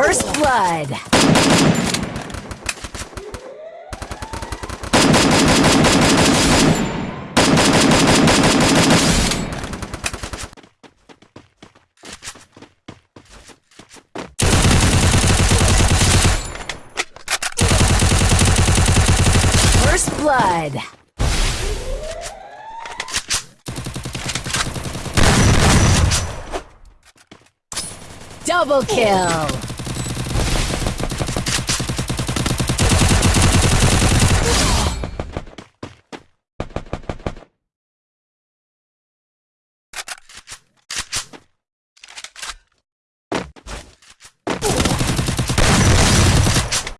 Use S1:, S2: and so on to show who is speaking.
S1: First blood. First blood. Double kill.